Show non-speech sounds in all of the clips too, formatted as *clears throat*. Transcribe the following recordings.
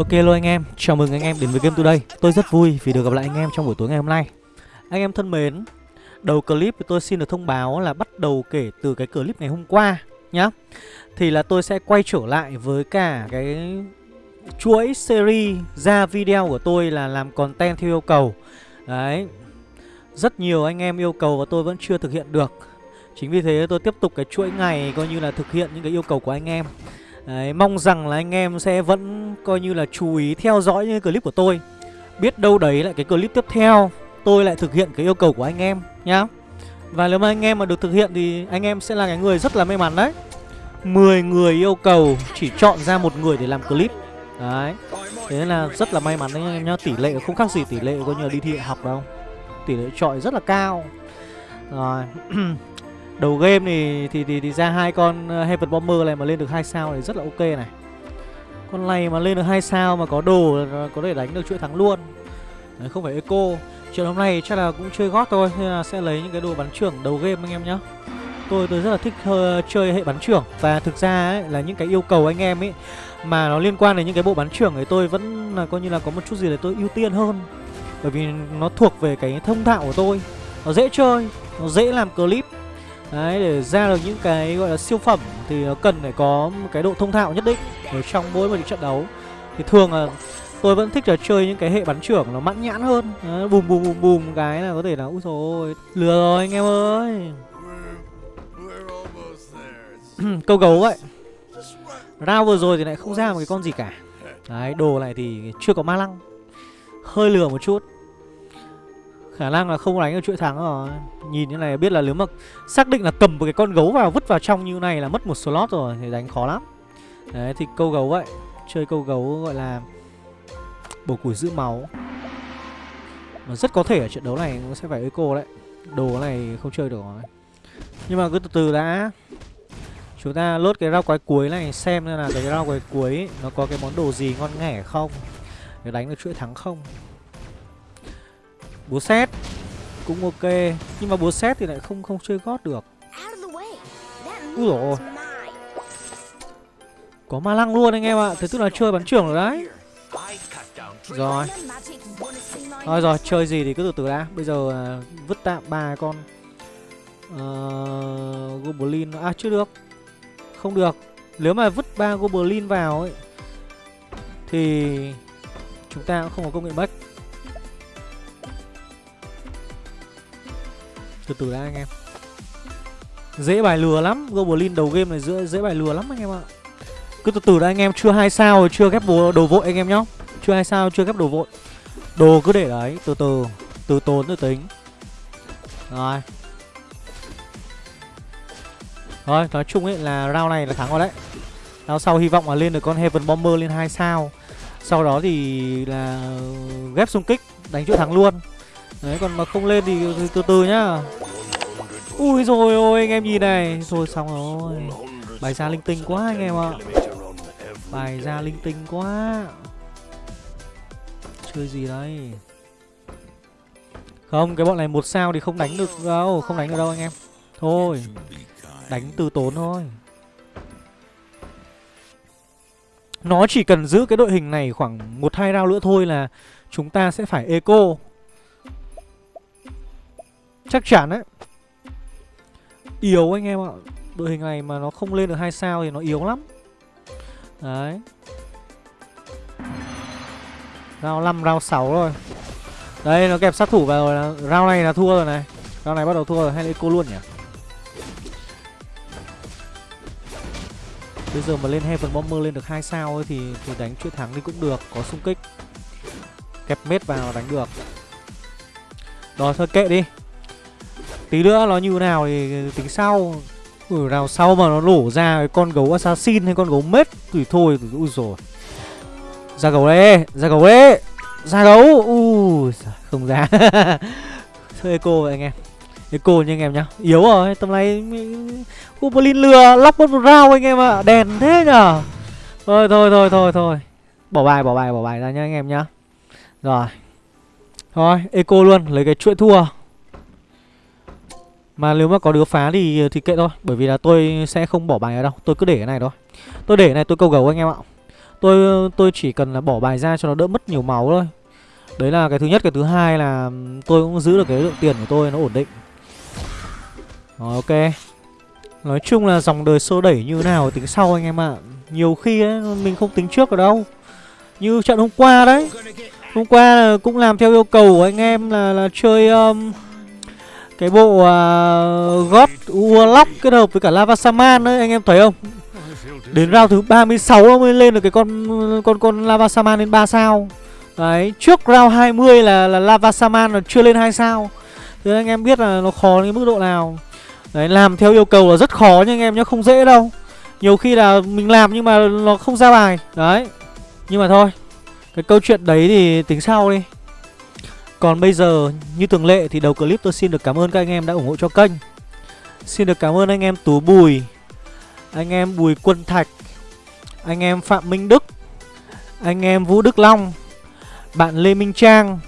Ok luôn anh em, chào mừng anh em đến với Game Today. Tôi rất vui vì được gặp lại anh em trong buổi tối ngày hôm nay. Anh em thân mến Đầu clip thì tôi xin được thông báo là bắt đầu kể từ cái clip ngày hôm qua nhá. Thì là tôi sẽ quay trở lại với cả cái chuỗi series ra video của tôi là làm content theo yêu cầu. Đấy Rất nhiều anh em yêu cầu và tôi vẫn chưa thực hiện được. Chính vì thế tôi tiếp tục cái chuỗi ngày coi như là thực hiện những cái yêu cầu của anh em. Đấy, mong rằng là anh em sẽ vẫn coi như là chú ý theo dõi những clip của tôi. Biết đâu đấy lại cái clip tiếp theo tôi lại thực hiện cái yêu cầu của anh em nhá. Và nếu mà anh em mà được thực hiện thì anh em sẽ là cái người rất là may mắn đấy. 10 người yêu cầu chỉ chọn ra một người để làm clip. Đấy Thế nên là rất là may mắn đấy anh em nhá. Tỷ lệ không khác gì tỷ lệ coi như là đi thi đại học đâu. Tỷ lệ chọi rất là cao. Rồi *clears throat* Đầu game thì thì thì, thì ra hai con ờ, Heaven Bomber này mà lên được hai sao thì rất là ok này. Con này mà lên được hai sao mà có đồ có thể đánh được chuỗi thắng luôn. Đấy, không phải eco. Chuyện hôm nay chắc là cũng chơi gót thôi nên là sẽ lấy những cái đồ bắn trưởng đầu game anh em nhá. Tôi tôi rất là thích uh, chơi hệ bắn trưởng và thực ra ấy, là những cái yêu cầu anh em ấy mà nó liên quan đến những cái bộ bắn trưởng thì tôi vẫn là coi như là có một chút gì để tôi ưu tiên hơn. Bởi vì nó thuộc về cái thông thạo của tôi. Nó dễ chơi, nó dễ làm clip Đấy để ra được những cái gọi là siêu phẩm thì nó cần phải có một cái độ thông thạo nhất định ở trong mỗi một trận đấu. Thì thường là tôi vẫn thích là chơi những cái hệ bắn trưởng nó mãn nhãn hơn. Đấy, bùm bùm bùm bùm cái là có thể là úi rồi lừa rồi anh em ơi. *clears throat* Câu gấu vậy. Rao vừa rồi thì lại không ra một cái con gì cả. Đấy, đồ này thì chưa có ma lăng. Hơi lừa một chút Khả năng là không đánh được chuỗi thắng rồi. Nhìn như này biết là nếu mà xác định là cầm một cái con gấu vào, vứt vào trong như này là mất một slot rồi, Thì đánh khó lắm. Đấy, thì câu gấu vậy, Chơi câu gấu gọi là Bổ củi giữ máu. Mà rất có thể ở trận đấu này cũng sẽ phải eco đấy, Đồ này không chơi được rồi. Nhưng mà cứ từ từ đã. Chúng ta lốt cái rau quái cuối này, Xem là cái rau quái cuối Nó có cái món đồ gì ngon nghẻ không, Để đánh được chuỗi thắng không. Búa xét cũng ok nhưng mà búa xét thì lại không không chơi gót được. Ui dồi có ma lăng luôn anh em ạ thế tức là chơi bắn trưởng rồi đấy. Rồi. Thôi rồi chơi gì thì cứ từ từ đã. Bây giờ uh, vứt tạm ba con uh, goblin. À chưa được. Không được. Nếu mà vứt ba goblin vào ấy thì chúng ta cũng không có công nghệ bách Từ từ đã anh em. Dễ bài lừa lắm. Goblin đầu game này dễ, dễ bài lừa lắm anh em ạ. Cứ từ từ đã anh em Chưa hai sao chưa ghép đồ vội anh em nhá. Chưa hai sao chưa ghép đồ vội. Đồ cứ để đấy Từ từ. Từ tốn từ tính. Rồi. Rồi nói chung ấy là round này là thắng rồi đấy. Round sau hy vọng là lên được con Heaven Bomber lên hai sao. Sau đó thì là ghép xung kích Đánh chỗ thắng luôn. Đấy còn mà không lên thì từ từ nhá. Ui rồi ôi, anh em nhìn này. Thôi xong rồi. Bài ra linh tinh quá anh em ạ. Bài ra linh tinh quá. Chơi gì đây Không, cái bọn này một sao thì không đánh được đâu. Không đánh được đâu anh em. Thôi, Đánh từ tốn thôi. Nó chỉ cần giữ cái đội hình này khoảng một, hai round nữa thôi là Chúng ta sẽ phải eco. Chắc chắn đấy. Yếu anh em ạ Đội hình này mà nó không lên được hai sao thì nó yếu lắm Đấy Round 5, round 6 rồi Đây nó kẹp sát thủ vào rồi Round này là thua rồi này Round này bắt đầu thua rồi hay là cô luôn nhỉ Bây giờ mà lên Heaven Bomber lên được hai sao ấy thì thì đánh chuỗi thắng đi cũng được, có xung kích. Kẹp mết vào đánh được. Rồi thôi kệ đi. Tí nữa nó như nào thì tính sau. Ừ nào sau mà nó nổ ra cái con gấu assassin hay con gấu mết, thì thôi ui rồi ra gấu đấy, ra gấu đấy, ra gấu. Ui không ra. *laughs* Thôi, eco vậy anh em. Eco nha anh em nhá. Yếu rồi, tầm này goblin lừa lóc mất một rau anh em ạ. À. đèn thế nhở thôi thôi thôi thôi thôi. Bỏ bài bỏ bài bỏ bài ra nhá anh em nhá. Rồi. Thôi, eco luôn, lấy cái chuỗi thua mà nếu mà có đứa phá thì thì kệ thôi Bởi vì là tôi sẽ không bỏ bài ở đâu Tôi cứ để cái này thôi. Tôi để cái này tôi câu gấu anh em ạ. Tôi tôi chỉ cần là bỏ bài ra cho nó đỡ mất nhiều máu thôi. Đấy là cái thứ nhất Cái thứ hai là tôi cũng giữ được cái lượng tiền của tôi nó ổn định. Rồi ok. Nói chung là dòng đời xô đẩy như nào tính sau anh em ạ. À. Nhiều khi ấy, mình không tính trước ở đâu. Như trận hôm qua đấy. Hôm qua là cũng làm theo yêu cầu của anh em là, là chơi um, cái bộ uh, God Warlock kết hợp với cả Lava Saman đấy anh em thấy không? Đến round thứ 36 nó mới lên được cái con con con Lava Saman lên 3 sao. Đấy, trước round 20 là là Lava Saman nó chưa lên 2 sao. Thế anh em biết là nó khó đến mức độ nào. Đấy, làm theo yêu cầu là rất khó nha anh em nhá, không dễ đâu. Nhiều khi là mình làm nhưng mà nó không ra bài. Đấy, nhưng mà thôi. Cái câu chuyện đấy thì tính sau đi. Còn bây giờ, như thường lệ thì đầu clip tôi xin được cảm ơn các anh em đã ủng hộ cho kênh. Xin được cảm ơn anh em Tú Bùi Anh em Bùi Quân Thạch Anh em Phạm Minh Đức Anh em Vũ Đức Long Bạn Lê Minh Trang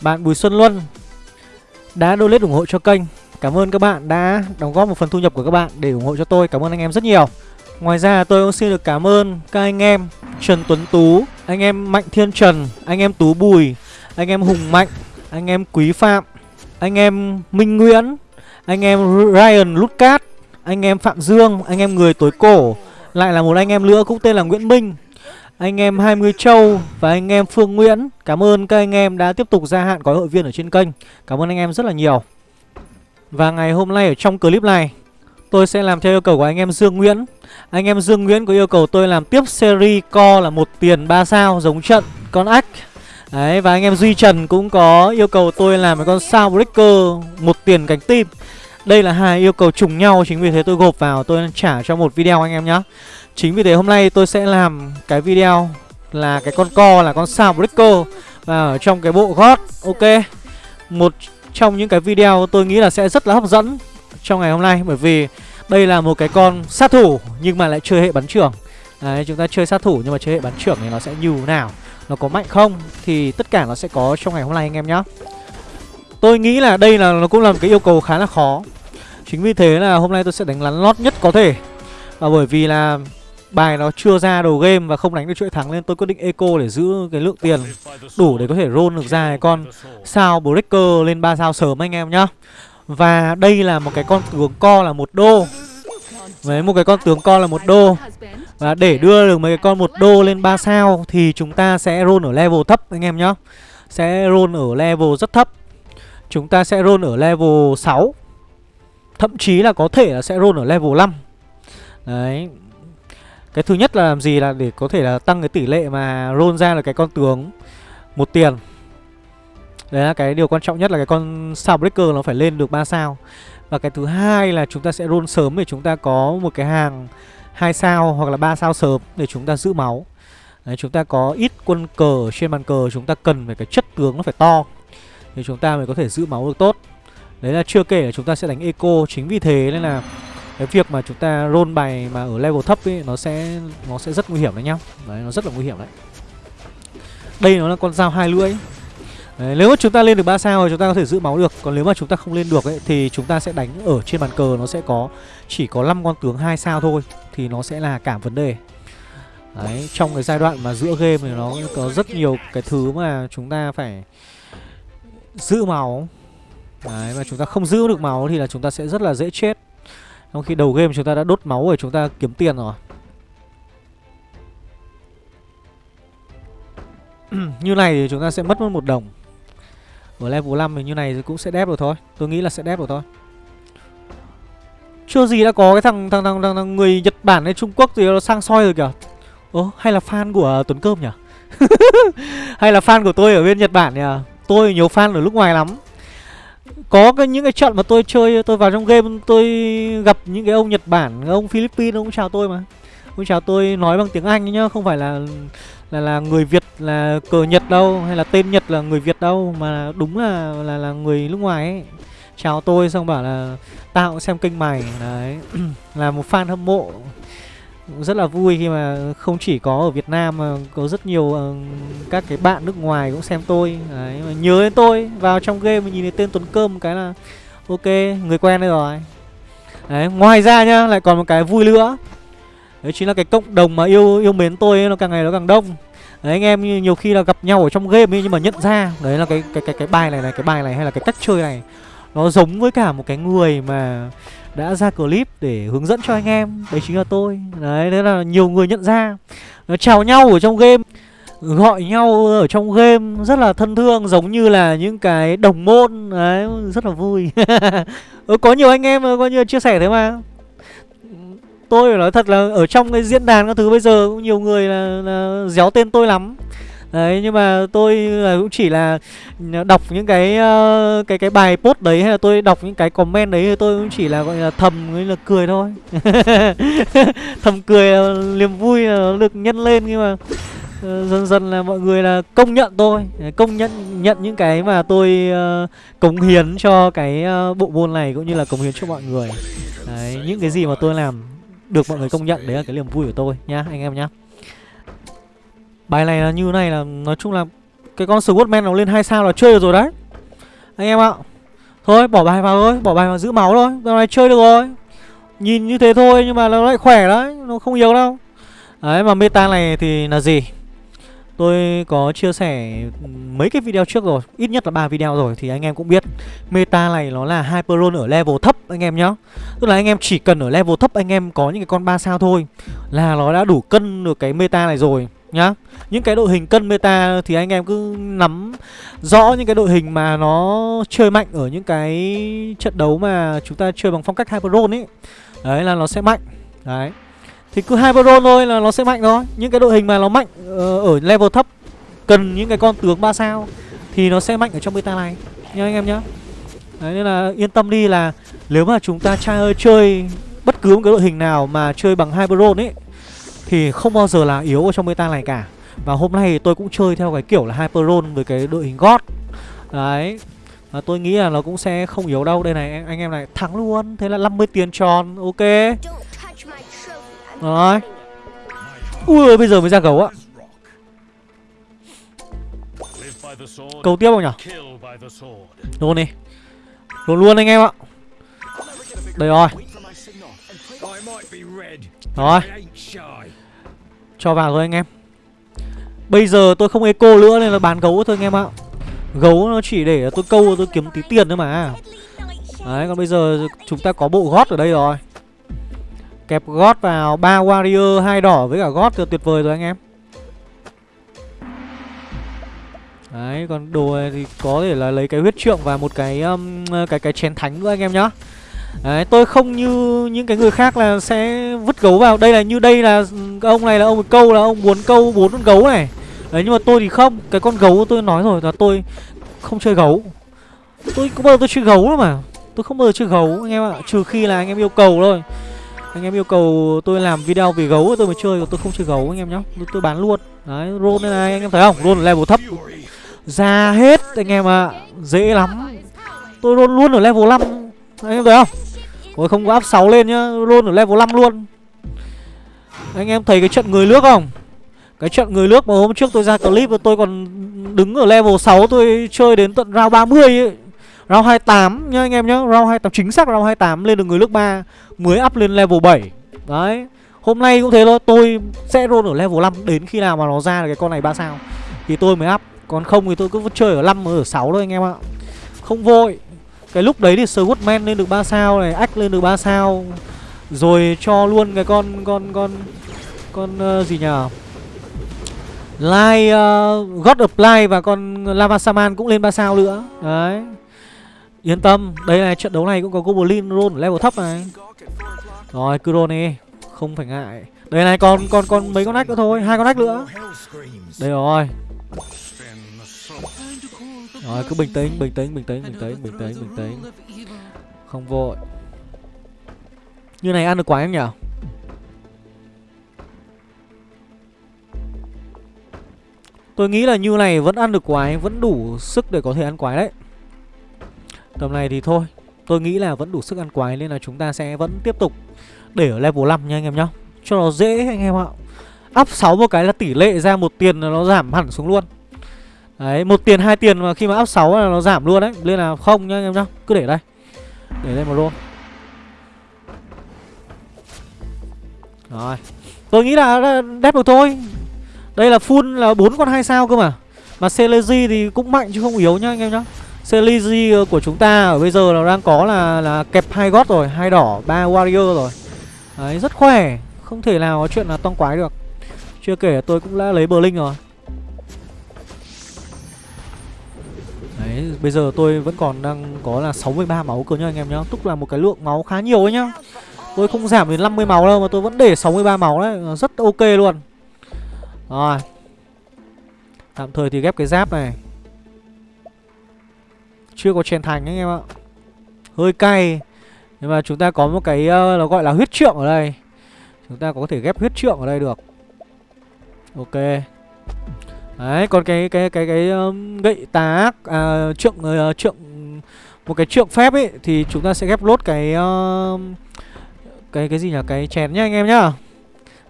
Bạn Bùi Xuân Luân Đã donate ủng hộ cho kênh. Cảm ơn các bạn đã đóng góp một phần thu nhập của các bạn để ủng hộ cho tôi. Cảm ơn anh em rất nhiều. Ngoài ra tôi cũng xin được cảm ơn các anh em Trần Tuấn Tú Anh em Mạnh Thiên Trần Anh em Tú Bùi anh em Hùng Mạnh Anh em Quý Phạm Anh em Minh Nguyễn Anh em Ryan Lucas Anh em Phạm Dương Anh em Người Tối Cổ Lại là một anh em nữa cũng tên là Nguyễn Minh anh em 20 Châu và anh em Phương Nguyễn Cảm ơn các anh em đã tiếp tục gia hạn gói hội viên ở trên kênh Cảm ơn anh em rất là nhiều Và ngày hôm nay ở trong clip này Tôi sẽ làm theo yêu cầu của anh em Dương Nguyễn Anh em Dương Nguyễn có yêu cầu tôi làm tiếp series co là một tiền 3 sao giống trận con ách Đấy và anh em Duy Trần cũng có yêu cầu tôi làm một con sao breaker một tiền cánh tim. Đây là hai yêu cầu trùng nhau chính vì thế tôi gộp vào tôi trả cho một video anh em nhé Chính vì thế hôm nay tôi sẽ làm cái video là cái con co là con sao breaker. Và ở trong cái bộ gót ok. Một trong những cái video tôi nghĩ là sẽ rất là hấp dẫn trong ngày hôm nay bởi vì đây là một cái con sát thủ nhưng mà lại chơi hệ bắn trưởng. Đấy, chúng ta chơi sát thủ nhưng mà chơi hệ bắn trưởng thì nó sẽ như nào? Nó có mạnh không Thì tất cả nó sẽ có trong ngày hôm nay anh em nhé Tôi nghĩ là đây là, nó cũng là một cái yêu cầu khá là khó Chính vì thế là hôm nay tôi sẽ đánh lắn lót nhất có thể Và bởi vì là bài nó chưa ra đầu game và không đánh được chuỗi thắng nên tôi quyết định eco để giữ cái lượng tiền đủ để có thể roll được ra cái con sao breaker lên 3 sao sớm anh em nhá. Và đây là một cái con tướng co là một đô. Với một cái con tướng co là một đô. Và để đưa được mấy cái con một đô lên 3 sao thì chúng ta sẽ roll ở level thấp anh em nhá. Sẽ roll ở level rất thấp. Chúng ta sẽ roll ở level 6. Thậm chí là có thể là sẽ roll ở level 5. Đấy, cái thứ nhất là làm gì là để có thể là tăng cái tỷ lệ mà roll ra là cái con tướng một tiền Đấy là cái điều quan trọng nhất là cái con sao breaker nó phải lên được 3 sao Và cái thứ hai là chúng ta sẽ roll sớm để chúng ta có một cái hàng hai sao hoặc là ba sao sớm để chúng ta giữ máu Đấy, chúng ta có ít quân cờ trên bàn cờ chúng ta cần phải cái chất tướng nó phải to Thì chúng ta mới có thể giữ máu được tốt Đấy là chưa kể là chúng ta sẽ đánh eco Chính vì thế nên là cái việc mà chúng ta roll bài mà ở level thấp ấy nó sẽ nó sẽ rất nguy hiểm đấy nhá đấy nó rất là nguy hiểm đấy đây nó là con dao hai lưỡi đấy, nếu mà chúng ta lên được 3 sao thì chúng ta có thể giữ máu được còn nếu mà chúng ta không lên được ấy thì chúng ta sẽ đánh ở trên bàn cờ nó sẽ có chỉ có 5 con tướng hai sao thôi thì nó sẽ là cả vấn đề. Đấy, trong cái giai đoạn mà giữa game thì nó có rất nhiều cái thứ mà chúng ta phải giữ máu. Đấy, mà chúng ta không giữ được máu thì là chúng ta sẽ rất là dễ chết. Trong khi đầu game chúng ta đã đốt máu rồi, chúng ta kiếm tiền rồi. *clears throat* Như này thì chúng ta sẽ mất mất một đồng. Ở level 5 thì như này thì cũng sẽ đép rồi thôi. Tôi nghĩ là sẽ đép rồi thôi. Chưa gì đã có cái thằng thằng thằng, thằng, thằng người Nhật Bản hay Trung Quốc gì nó sang soi rồi kìa. Ồ hay là fan của Tuấn Cơm nhỉ? *laughs* Hay là fan của tôi ở bên Nhật Bản nhỉ? Tôi nhiều fan ở nước ngoài lắm. Có cái những cái trận mà tôi chơi tôi vào trong game tôi gặp những cái ông Nhật Bản ông Philippines ông chào tôi mà. Ông chào tôi nói bằng tiếng Anh nhá không phải là là là người Việt là cờ Nhật đâu hay là tên Nhật là người Việt đâu mà đúng là là là người nước ngoài ấy chào tôi xong bảo là tao cũng xem kênh mày. Đấy. Là một fan hâm mộ. Rất là vui khi mà không chỉ có ở Việt Nam mà có rất nhiều uh, các cái bạn nước ngoài cũng xem tôi. Đấy, mà nhớ đến tôi vào trong game mình nhìn thấy tên Tuấn Cơm một cái là ok người quen đây rồi. Đấy, ngoài ra nhá lại còn một cái vui nữa. Đấy chính là cái cộng đồng mà yêu yêu mến tôi ấy, nó càng ngày nó càng đông. Đấy anh em nhiều khi là gặp nhau ở trong game ấy nhưng mà nhận ra Đấy là cái cái cái cái bài này này, cái bài này hay là cái cách chơi này nó giống với cả một cái người mà đã ra clip để hướng dẫn cho anh em. Đấy chính là tôi. Đấy, thế là nhiều người nhận ra. Nó chào nhau ở trong game Gọi nhau ở trong game rất là thân thương Giống như là những cái đồng môn. Đấy, rất là vui. *laughs* Có nhiều anh em coi như chia sẻ thế mà. Tôi phải nói thật là ở trong cái diễn đàn các thứ bây giờ cũng nhiều người là, là déo tên tôi lắm Đấy nhưng mà tôi cũng chỉ là đọc những cái uh, cái cái bài post đấy hay là tôi đọc những cái comment đấy tôi cũng chỉ là gọi là thầm là cười thôi. *laughs* thầm cười là niềm vui ờ, là được nhân lên nhưng mà dần dần là mọi người là công nhận tôi, công nhận nhận những cái mà tôi uh, cống hiến cho cái uh, bộ môn này cũng như là cống hiến cho mọi người. Đấy, những cái gì mà tôi làm được mọi người công nhận đấy là cái niềm vui của tôi nhá anh em nhá. Bài này là như này là nói chung là cái con Swordman nó lên hai sao là chơi được rồi đấy. Anh em ạ. Thôi bỏ bài vào thôi, bỏ bài vào giữ máu thôi. Giờ này chơi được rồi. Nhìn như thế thôi nhưng mà nó lại khỏe đấy, nó không yếu đâu. Đấy mà meta này thì là gì? Tôi có chia sẻ mấy cái video trước rồi Ít nhất là ba video rồi Thì anh em cũng biết Meta này nó là Hyperon ở level thấp anh em nhá Tức là anh em chỉ cần ở level thấp Anh em có những cái con 3 sao thôi Là nó đã đủ cân được cái meta này rồi nhá những cái đội hình cân meta thì anh em cứ nắm rõ những cái đội hình mà nó chơi mạnh ở những cái trận đấu mà chúng ta chơi bằng phong cách hyperon ấy. Đấy, là nó sẽ mạnh. Đấy. Thì cứ hyperon thôi là nó sẽ mạnh thôi. Những cái đội hình mà nó mạnh ờ, ở level thấp, cần những cái con tướng 3 sao thì nó sẽ mạnh ở trong meta này. Nha anh em nhá. Đấy, nên là yên tâm đi là nếu mà chúng ta chơi chơi bất cứ một cái đội hình nào mà chơi bằng hyperon ấy, thì không bao giờ là yếu ở trong meta này cả. Và hôm nay tôi cũng chơi theo cái kiểu là Hyperon với cái đội hình God. Đấy. Và tôi nghĩ là nó cũng sẽ không yếu đâu. Đây này, anh em này, thắng luôn. Thế là 50 tiền tròn, Ok. Rồi Ui, bây giờ mới ra gấu á Cầu tiếp không nhỉ Luôn đi. Luôn luôn anh em ạ. Đây rồi. Rồi. Cho vào thôi anh em. Bây giờ tôi không eco nữa nên là bán gấu thôi anh em ạ. Gấu nó chỉ để tôi câu tôi kiếm tí tiền thôi mà. Đấy còn bây giờ chúng ta có bộ gót ở đây rồi. Kẹp gót vào ba warrior hai đỏ với cả gót tuyệt vời rồi anh em. Đấy còn đồ này thì có thể là lấy cái huyết trượng và một cái um, cái cái chén thánh nữa anh em nhá. Đấy, tôi không như những cái người khác là sẽ vứt gấu vào. Đây là như đây là ông này là ông câu là ông muốn câu bốn con gấu này. Đấy nhưng mà tôi thì không. Cái con gấu tôi nói rồi là tôi không chơi gấu. Tôi có bao giờ tôi chơi gấu đâu mà. Tôi không bao giờ chơi gấu anh em ạ. Trừ khi là anh em yêu cầu thôi. Anh em yêu cầu tôi làm video về gấu tôi mới chơi Còn tôi không chơi gấu anh em nhá. Tôi, tôi bán luôn. Đấy roll này, này anh em thấy không? Roll level thấp. Ra hết anh em ạ. Dễ lắm. Tôi roll luôn ở level 5 Anh em thấy không? Ôi, không có áp 6 lên nhá, Luôn ở level 5 luôn. Anh em thấy cái trận người nước không? Cái trận người nước mà hôm trước tôi ra clip Tôi còn đứng ở level 6 Tôi chơi đến tận round 30 ấy. Round 28 nhá anh em nhá, Round 28 chính xác round 28 lên được người nước 3 Mới up lên level 7 Đấy, Hôm nay cũng thế thôi, Tôi sẽ roll ở level 5 Đến khi nào mà nó ra được cái con này 3 sao. Thì tôi mới up, Còn không thì tôi cứ chơi ở 5 ở 6 thôi anh em ạ. Không vội cái lúc đấy thì Swordman lên được 3 sao này, Ách lên được 3 sao. Rồi cho luôn cái con con con con uh, gì nhờ Light uh, God of Light và con Lava Saman cũng lên 3 sao nữa. Đấy. Yên tâm, đây này trận đấu này cũng có Goblin roll level thấp này. Rồi, cứ roll đi, không phải ngại. Đây này còn còn còn mấy con ách nữa thôi, hai con ách nữa. Đây rồi. Rồi cứ bình tĩnh, bình tĩnh, bình tĩnh, bình tĩnh, bình tĩnh, bình tĩnh. Không vội. Như này ăn được quái em nhỉ? Tôi nghĩ là như này vẫn ăn được quái Vẫn đủ sức để có thể ăn quái đấy. Tầm này thì thôi Tôi nghĩ là vẫn đủ sức ăn quái Nên là chúng ta sẽ vẫn tiếp tục Để ở level 5 nha anh em nhá. Cho nó dễ anh em ạ. Up 6 một cái là tỷ lệ ra một tiền là nó giảm hẳn xuống luôn. Đấy, một tiền hai tiền mà khi mà áp 6 là nó giảm luôn đấy, nên là không nhá anh em nhá. Cứ để đây. Để đây một roll. Rồi. Tôi nghĩ là đép được thôi. Đây là full là bốn con hai sao cơ mà. Mà Celery thì cũng mạnh chứ không yếu nhá anh em nhá. Celery ờ, của chúng ta ở bây giờ là đang có là là kẹp hai gót rồi. Hai đỏ ba warrior rồi. Đấy rất khỏe. Không thể nào có chuyện là toang quái được. Chưa kể tôi cũng đã lấy Berlin rồi. Đấy, bây giờ tôi vẫn còn đang có là 63 máu cơ nhá anh em nhá. Tức là một cái lượng máu khá nhiều ấy nhá. Tôi không giảm đến 50 máu đâu mà tôi vẫn để 63 máu đấy. Ờ, rất ok luôn. Rồi. Tạm thời thì ghép cái giáp này. Chưa có chèn thành anh em ạ. Hơi cay. Nhưng mà chúng ta có một cái uh, nó gọi là huyết trượng ở đây. Chúng ta có thể ghép huyết trượng ở đây được. Ok. Đấy, còn cái cái cái cái um, gậy tá à, trượng uh, trượng một cái trượng phép ấy thì chúng ta sẽ ghép lốt cái uh, cái cái gì nhỉ? Cái chén nhá anh em nhá.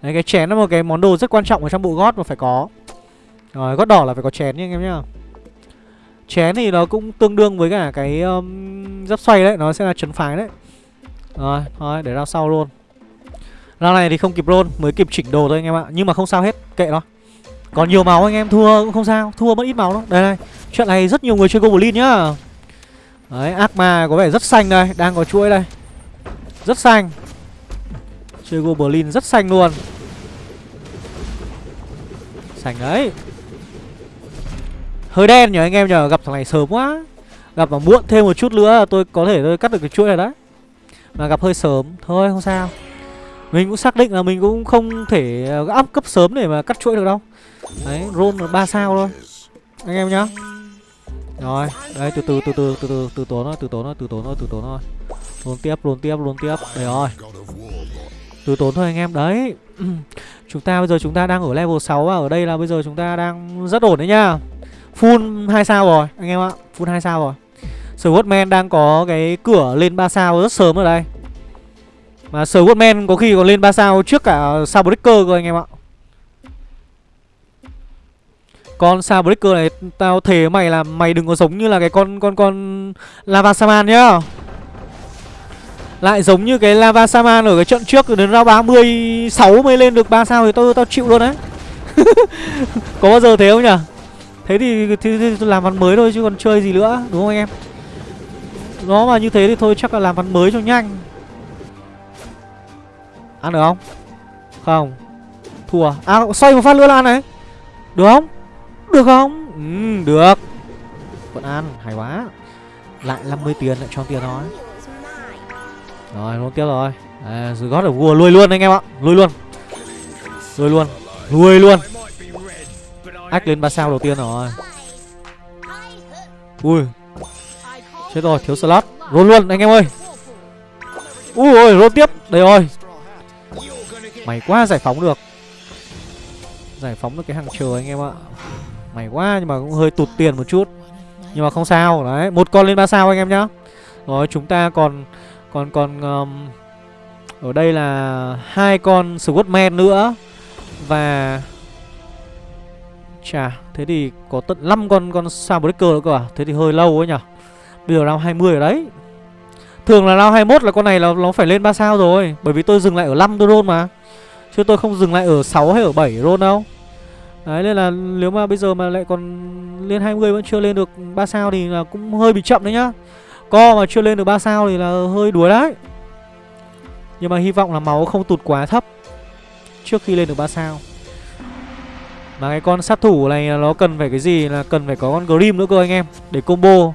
Đấy cái chén là một cái món đồ rất quan trọng ở trong bộ gót mà phải có. Rồi, gót đỏ là phải có chén nhá anh em nhá. Chén thì nó cũng tương đương với cả cái um, giáp xoay đấy, nó sẽ là chấn phái đấy. Rồi, thôi để ra sau luôn. Round này thì không kịp roll, mới kịp chỉnh đồ thôi anh em ạ. Nhưng mà không sao hết, kệ nó. Còn nhiều máu anh em thua cũng không sao, Thua mất ít máu đâu. Đây này Chuyện này rất nhiều người chơi Goblin nhá. Đấy, ác ma có vẻ rất xanh đây, Đang có chuỗi đây. Rất xanh. Chơi Goblin rất xanh luôn. Xanh đấy. Hơi đen nhờ anh em nhờ Gặp thằng này sớm quá. Gặp mà muộn thêm một chút nữa Tôi có thể tôi cắt được cái chuỗi này đấy. Mà gặp hơi sớm, Thôi không sao. Mình cũng xác định là mình cũng không thể ờ, áp cấp sớm để mà cắt chuỗi được đâu. Đấy, roll là 3 sao thôi Anh em nhá. Rồi, đây từ từ từ từ từ từ từ tốn thôi, từ tốn thôi, từ tốn thôi, từ tốn thôi. Roll tiếp, roll tiếp, roll tiếp. Đấy rồi. Từ tốn thôi anh em, đấy *clears throat* Chúng ta bây giờ chúng ta đang ở level 6 và ở đây là bây giờ chúng ta đang rất ổn đấy nhá. Full 2 sao rồi, anh em ạ. Full 2 sao rồi. Swordman đang có cái cửa lên 3 sao rất sớm ở đây. Mà Swordman có khi còn lên 3 sao trước cả sao breaker cơ anh em ạ. Con sao breaker này Tao thề mày là mày đừng có giống như là cái con con con Lava Saman nhá. Lại giống như cái Lava Saman ở cái trận trước Đến ra 36 mới lên được 3 sao Thì tao tao chịu luôn đấy. *laughs* Có bao giờ thế không nhỉ? Thế thì, thì, thì, thì làm ván mới thôi chứ còn chơi gì nữa Đúng không anh em? Nó mà như thế thì thôi chắc là làm ván mới cho nhanh. Ăn được không? Không. Thua. À xoay một phát nữa là ăn này. Được không? Được không? Ừ, được. Vẫn ăn, hay quá. Lại 50 tiền lại cho tiền thôi. Rồi, luôn tiếp rồi. À, Rồi gót ở vua lui luôn anh em ạ. Lui luôn. Lui luôn. Lui luôn. Ách lên 3 sao đầu tiên rồi. Ui. Chết rồi, thiếu slot. Roll luôn anh em ơi. Ui ôi, roll tiếp. Đây rồi. Mày quá giải phóng được. Giải phóng được cái hàng chờ anh em ạ Mày quá nhưng mà cũng hơi tụt tiền một chút. Nhưng mà không sao Đấy một con lên ba sao anh em nhá. Rồi chúng ta còn Còn còn um, Ở đây là hai con Squadman nữa. Và Chà Thế thì có tận 5 con con sao breaker nữa cơ à? Thế thì hơi lâu ấy nhở Bây giờ round 20 ở đấy. Thường là round 21 là con này là nó phải lên 3 sao rồi. Bởi vì tôi dừng lại ở 5 tôi roll mà. Chứ tôi không dừng lại ở 6 hay ở 7 roll đâu. Đấy, nên là nếu mà bây giờ mà lại còn lên 20 vẫn chưa lên được 3 sao thì là cũng hơi bị chậm đấy nhá. Co mà chưa lên được 3 sao thì là hơi đuối đấy. Nhưng mà hy vọng là máu không tụt quá thấp trước khi lên được 3 sao. Mà cái con sát thủ này nó cần phải cái gì là cần phải có con Grim nữa cơ anh em, để combo,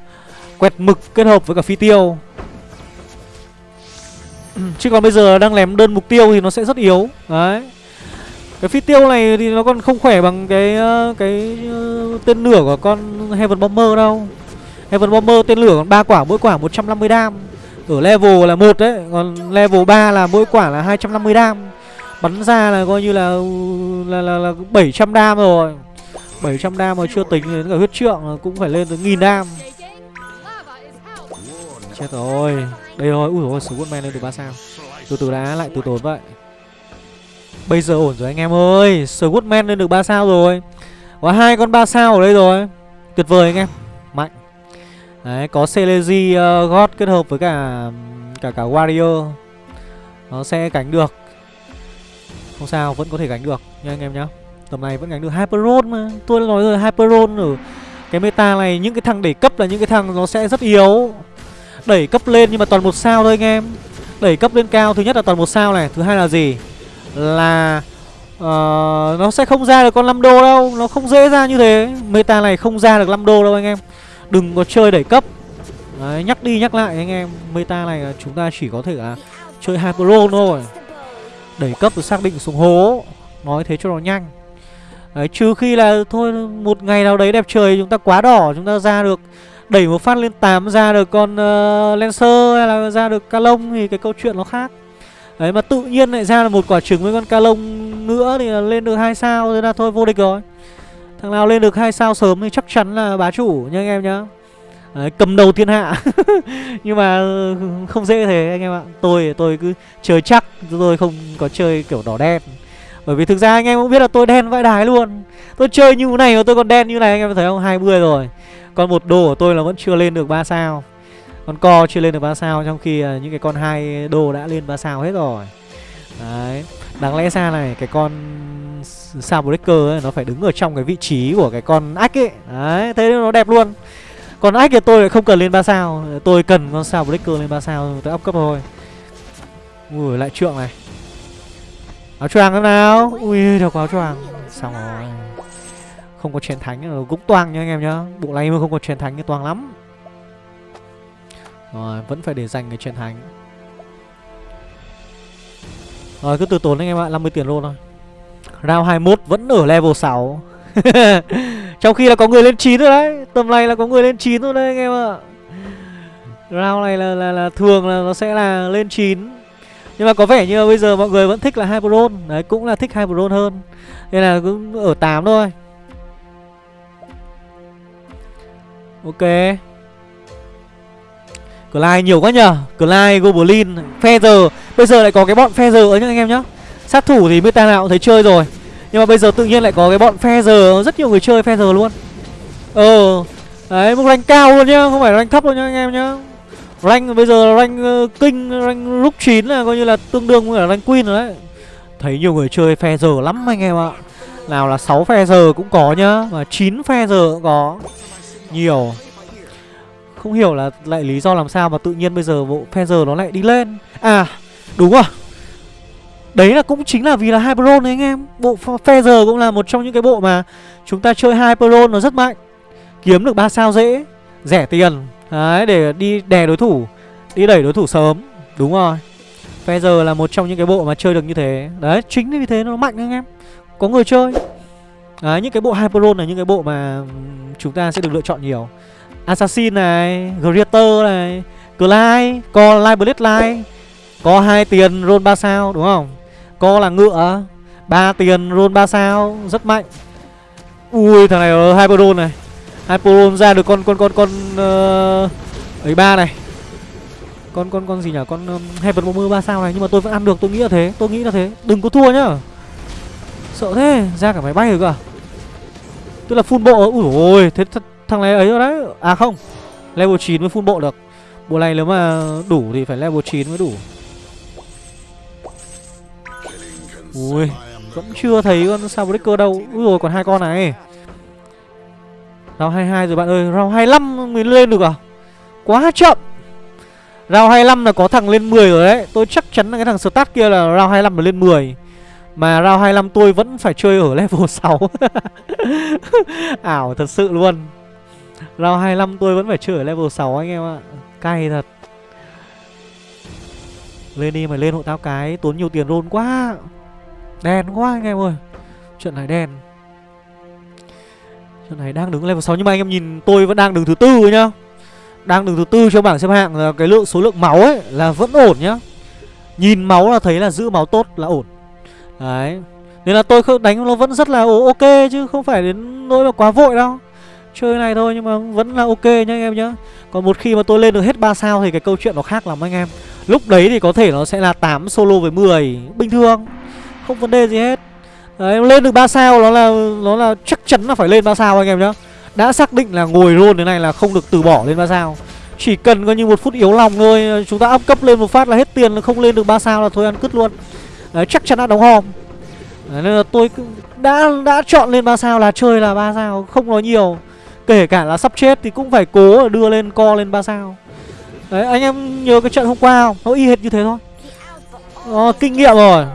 quẹt mực kết hợp với cả phi tiêu. *clears throat* Chứ còn bây giờ đang lém đơn mục tiêu thì nó sẽ rất yếu. Đấy. Cái phi tiêu này thì nó còn không khỏe bằng cái ờ, cái ờ, tên lửa của con Heaven Bomber đâu. Heaven Bomber tên lửa còn ba quả mỗi quả 150 đam. Ở level là một đấy, còn level 3 là mỗi quả là 250 đam. Bắn ra là coi như là là là, là 700 đam rồi. 700 đam mà chưa tính đến cả huyết trượng cũng phải lên tới nghìn đam. Chết rồi. Đây rồi, ui dồi men lên được 3 sao. Từ từ đã lại từ tốn vậy. Bây giờ ổn rồi anh em ơi Swordman lên được 3 sao rồi. Có hai con 3 sao ở đây rồi. Tuyệt vời anh em Mạnh. Đấy có Celezy uh, God kết hợp với cả Cả cả Warrior. Nó sẽ cánh được. Không sao, vẫn có thể gánh được nha anh em nhá. Tầm này vẫn gánh được Hyperon mà. Tôi đã nói rồi Hyperon ở cái meta này Những cái thằng đẩy cấp là những cái thằng nó sẽ rất yếu. Đẩy cấp lên nhưng mà toàn một sao thôi anh em. Đẩy cấp lên cao thứ nhất là toàn một sao này Thứ hai là gì? Là uh, Nó sẽ không ra được con 5 đô đâu. Nó không dễ ra như thế. Meta này không ra được 5 đô đâu anh em. Đừng có chơi đẩy cấp. Đấy, nhắc đi nhắc lại anh em. Meta này là chúng ta chỉ có thể là Chơi Hyperon thôi. Đẩy cấp rồi xác định xuống hố. Nói thế cho nó nhanh. Đấy, trừ khi là thôi một ngày nào đấy đẹp trời chúng ta quá đỏ chúng ta ra được đẩy một phát lên 8 ra được con uh, Lancer hay là ra được ca lông thì cái câu chuyện nó khác. Đấy mà tự nhiên lại ra là một quả trứng với con ca lông nữa thì lên được hai sao thế là thôi vô địch rồi. Thằng nào lên được hai sao sớm thì chắc chắn là bá chủ nha anh em nhá. Đấy, cầm đầu thiên hạ. *laughs* Nhưng mà ừ, không dễ thế anh em ạ. Tôi tôi cứ chơi chắc Tôi không có chơi kiểu đỏ đen. Bởi vì thực ra anh em cũng biết là tôi đen vãi đái luôn. Tôi chơi như thế này mà tôi còn đen như này anh em thấy không? 20 rồi. Còn một đồ của tôi là vẫn chưa lên được 3 sao. Con co chưa lên được 3 sao, Trong khi à, những cái con hai đô đã lên 3 sao hết rồi. Đấy, Đáng lẽ ra này cái con sao breaker ấy, Nó phải đứng ở trong cái vị trí của cái con ách ấy. Đấy, thế nó đẹp luôn. Còn ách thì tôi lại không cần lên 3 sao, Tôi cần con sao breaker lên 3 sao, Tôi up cấp thôi. Ui, lại trượng này. Áo choàng thế nào. Ui, được áo choàng. Xong rồi. Không có chén thánh cũng toang nha anh em nhá. Bộ này mà không có chén thánh thì toang lắm. Rồi vẫn phải để dành cái chén thánh Rồi cứ từ tốn anh em ạ 50 tiền luôn thôi. Round 21 vẫn ở level 6 *laughs* Trong khi là có người lên 9 rồi đấy Tầm này là có người lên 9 rồi đấy anh em ạ. Round này là, là, là thường là nó sẽ là lên 9 Nhưng mà có vẻ như bây giờ mọi người vẫn thích là Hyperon Đấy cũng là thích Hyperon hơn. Nên là cũng ở 8 thôi. Ok. Clyde nhiều quá nhờ. Clyde, Goblin, Feather. Bây giờ lại có cái bọn Feather ấy nhá anh em nhá. Sát thủ thì meta nào cũng thấy chơi rồi. Nhưng mà bây giờ tự nhiên lại có cái bọn phe giờ Rất nhiều người chơi phe giờ luôn. Ờ Đấy một rank cao luôn nhá. Không phải rank thấp luôn nhá anh em nhá. Rank bây giờ rank ờ, kinh Rank lúc 9 là coi như là tương đương với cả rank queen rồi đấy. Thấy nhiều người chơi phe giờ lắm anh em ạ. Nào là 6 phe giờ cũng có nhá Và 9 phe giờ cũng có. Nhiều. Không hiểu là lại lý do làm sao mà tự nhiên bây giờ bộ phe giờ nó lại đi lên. À đúng rồi. Đấy là cũng chính là vì là Hyperon đấy anh em. Bộ Feather cũng là một trong những cái bộ mà Chúng ta chơi Hyperon nó rất mạnh. Kiếm được 3 sao dễ, Rẻ tiền. Đấy, để đi đè đối thủ, Đi đẩy đối thủ sớm. Đúng rồi. Feather là một trong những cái bộ mà chơi được như thế. Đấy, chính vì thế nó mạnh anh em. Có người chơi. Đấy, những cái bộ Hyperon là những cái bộ mà Chúng ta sẽ được lựa chọn nhiều. Assassin này Greater này Clyde Có Live Blade Live Có hai tiền roll 3 sao đúng không? Co là ngựa ba tiền roll 3 sao Rất mạnh. Ui thằng này Hyperon này. Hyperon ra được con con con con uh, ấy ba này. Con con con gì nhỉ? Con um, Heaven Bomber ba sao này nhưng mà tôi vẫn ăn được tôi nghĩ là thế tôi nghĩ là thế. Đừng có thua nhá. Sợ thế ra cả máy bay rồi cơ à? tức là full bộ ui ôi thế thật thằng này ấy rồi đấy. À không, level 9 mới full bộ được. Bộ này nếu mà đủ thì phải level 9 mới đủ. Ui, Vẫn chưa thấy con sao đâu. Úi rồi còn hai con này. Round 22 rồi bạn ơi. Round 25 mới lên được à? Quá chậm. Round 25 là có thằng lên 10 rồi đấy. Tôi chắc chắn là cái thằng start kia là round 25 là lên 10 Mà round 25 tôi vẫn phải chơi ở *laughs* level 6 *laughs* Ảo thật sự luôn. Round 25 tôi vẫn phải chơi ở level 6 anh em ạ. Cay thật. Lên đi mày lên hộ tao cái, Tốn nhiều tiền rôn quá. Đen quá anh em ơi. Chuyện này đen. Chuyện này đang đứng level 6 Nhưng mà anh em nhìn, tôi vẫn đang đứng thứ tư nhá. Đang đứng thứ tư cho bảng xếp hạng là Cái lượng, số lượng máu ấy là vẫn ổn nhá. Nhìn máu là thấy là giữ máu tốt là ổn. Đấy. Nên là tôi đánh nó vẫn rất là ok Chứ không phải đến nỗi mà quá vội đâu. Chơi này thôi nhưng mà vẫn là ok nhá anh em nhá Còn một khi mà tôi lên được hết 3 sao Thì cái câu chuyện nó khác lắm anh em Lúc đấy thì có thể nó sẽ là 8 solo với 10 Bình thường không vấn đề gì hết Đấy, lên được 3 sao nó là nó là chắc chắn là phải lên 3 sao anh em nhá. Đã xác định là ngồi luôn thế này là không được từ bỏ lên 3 sao. Chỉ cần coi như một phút yếu lòng thôi, chúng ta up cấp lên một phát là hết tiền không lên được 3 sao là thôi ăn cứt luôn. Đấy, chắc chắn đã đóng hòm. Đấy, nên là tôi đã đã chọn lên ba sao là chơi là ba sao không nói nhiều kể cả là sắp chết thì cũng phải cố đưa lên co lên ba sao. Đấy anh em nhớ cái trận hôm qua không? Nó y hệt như thế thôi. Ờ, kinh nghiệm rồi.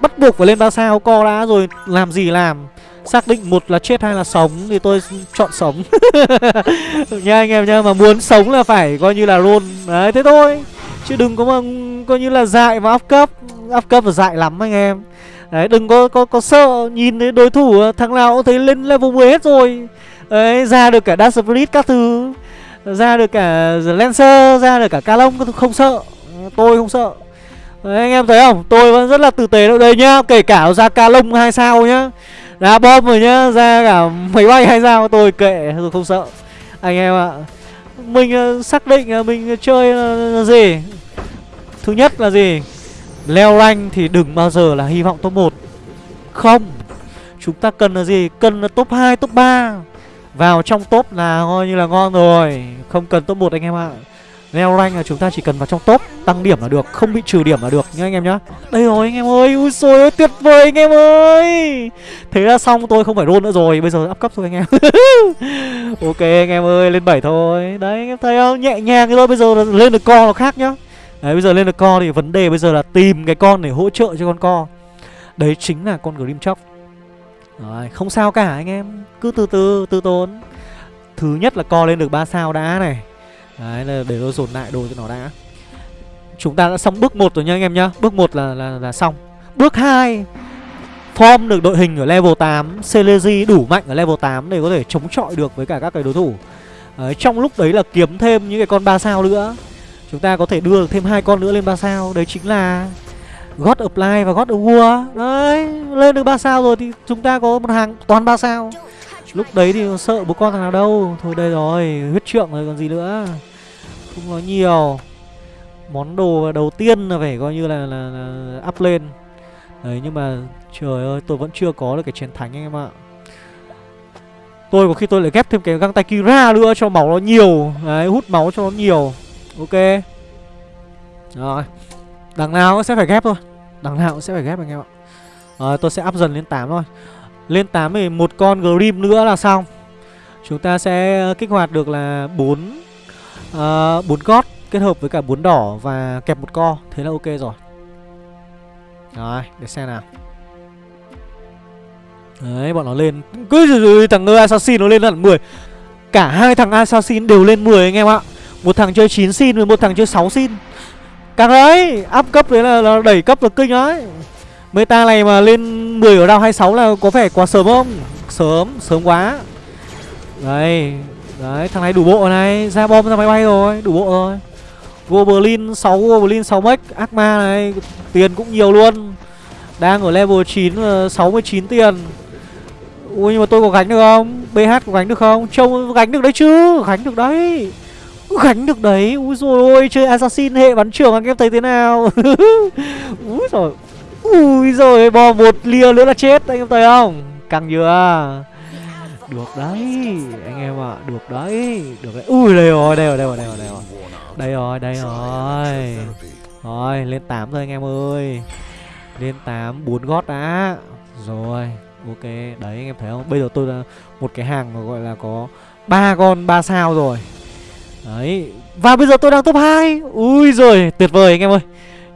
Bắt buộc phải lên ba sao co đã rồi làm gì làm? Xác định một là chết hay là sống thì tôi chọn sống. *laughs* Nha anh em nha mà muốn sống là phải coi như là roll đấy thế thôi. Chứ đừng có mà coi như là dại và áp cấp. Áp cấp là dại lắm anh em. Đấy đừng có có có sợ nhìn thấy đối thủ thằng nào cũng thấy lên level 10 hết rồi đấy ra được cả Dark Spirit các thứ. Ra được cả Lancer ra được cả calong, không sợ. Tôi không sợ. Đấy, anh em thấy không? Tôi vẫn rất là tử tế đâu. Đây nhá kể cả ra calong hai sao nhá. Ra bom rồi nhá ra cả máy bay hay sao tôi kệ tôi không sợ. Anh em ạ. Mình ờ, xác định là mình chơi là gì? Thứ nhất là gì? Leo rank thì đừng bao giờ là hy vọng top 1 không. Chúng ta cần là gì? Cần là top 2 top 3 vào trong top là coi như là ngon rồi. Không cần top 1 anh em ạ. Leo rank là chúng ta chỉ cần vào trong top, tăng điểm là được, không bị trừ điểm là được nhá anh em nhá. Đây rồi anh em ơi, ui xôi ơi, tuyệt vời anh em ơi. Thế là xong, tôi không phải roll nữa rồi, bây giờ up cấp thôi anh em. *laughs* Ok anh em ơi, lên 7 thôi. Đấy, anh em thấy không? Nhẹ nhàng thôi, bây giờ lên được co là khác nhá. Đấy, bây giờ lên được co thì vấn đề bây giờ là tìm cái con để hỗ trợ cho con co. Đấy chính là con grim chóc rồi không sao cả anh em. Cứ từ từ từ tốn. Thứ nhất là co lên được 3 sao đã này. Đấy là để nó dồn lại đồ cho nó đã. Chúng ta đã xong bước 1 rồi nha anh em nhá. Bước 1 là, là, là xong. Bước 2 Form được đội hình ở level 8 Celezy e đủ mạnh ở level 8 Để có thể chống chọi được với cả các cái đối thủ. Đấy, Trong lúc đấy là kiếm thêm những cái con 3 sao nữa. Chúng ta có thể đưa được thêm hai con nữa lên 3 sao. Đấy chính là God Apply và God of War Đấy Lên được 3 sao rồi thì chúng ta có một hàng toàn 3 sao. Lúc đấy thì sợ bố con thằng nào đâu. Thôi đây rồi Huyết trượng rồi còn gì nữa. Không nói nhiều. Món đồ đầu tiên là phải coi như là, là, là up lên. Đấy nhưng mà Trời ơi tôi vẫn chưa có được cái chiến thánh anh em ạ. Tôi có khi tôi lại ghép thêm cái găng tay Kira nữa Cho máu nó nhiều. Đấy hút máu cho nó nhiều. Ok. Rồi. Đằng nào cũng sẽ phải ghép thôi. Đằng nào cũng sẽ phải ghép anh em ạ. À, tôi sẽ up dần lên 8 thôi. Lên 8 thì một con Grim nữa là xong. Chúng ta sẽ ờ, kích hoạt được là 4 uh, 4 gót kết hợp với cả 4 đỏ và kẹp một co. Thế là ok rồi. Rồi, để xem nào. Đấy, bọn nó lên. Cứ thằng Assassin nó lên hẳn 10 Cả hai thằng Assassin đều lên 10 anh em ạ. Một thằng chơi 9 xin với một thằng chơi 6 xin. Căng đấy, up cấp đấy là, là đẩy cấp là kinh đấy. Meta này mà lên 10 ở round 26 là có vẻ quá sớm không? Sớm, sớm quá. Đấy Đấy, thằng này đủ bộ này. Ra bom ra máy bay rồi, đủ bộ rồi. Goblin 6 Goblin 6 mech Akma này, tiền cũng nhiều luôn. Đang ở level 9 69 ờ, tiền. Ui nhưng mà tôi có gánh được không? BH có gánh được không? Trông gánh được đấy chứ Gánh được đấy. Gánh được đấy. Ui rồi ôi chơi assassin hệ bắn trưởng anh em thấy thế nào? Ui rồi Ui rồi bò một lia nữa là chết anh em thấy không? Căng chưa? Được đấy Anh em ạ à, Được đấy Được đấy. Ui đây rồi đây rồi đây rồi đây rồi. Đây rồi Đây rồi. Đây rồi Rồi lên 8 rồi anh em ơi. Lên 8 4 gót đã. Rồi Ok. Đấy anh em thấy không? Bây giờ tôi là một cái hàng mà gọi là có ba con ba sao rồi. Đấy. Và bây giờ tôi đang top 2 Ui rồi tuyệt vời anh em ơi.